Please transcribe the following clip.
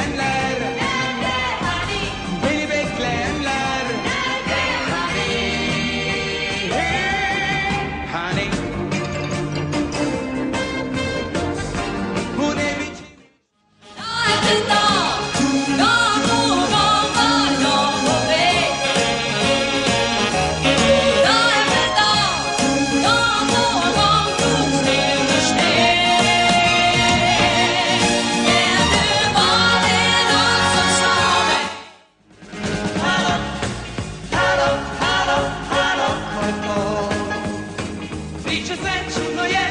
and love. 出诺言。